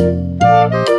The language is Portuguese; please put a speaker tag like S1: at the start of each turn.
S1: Música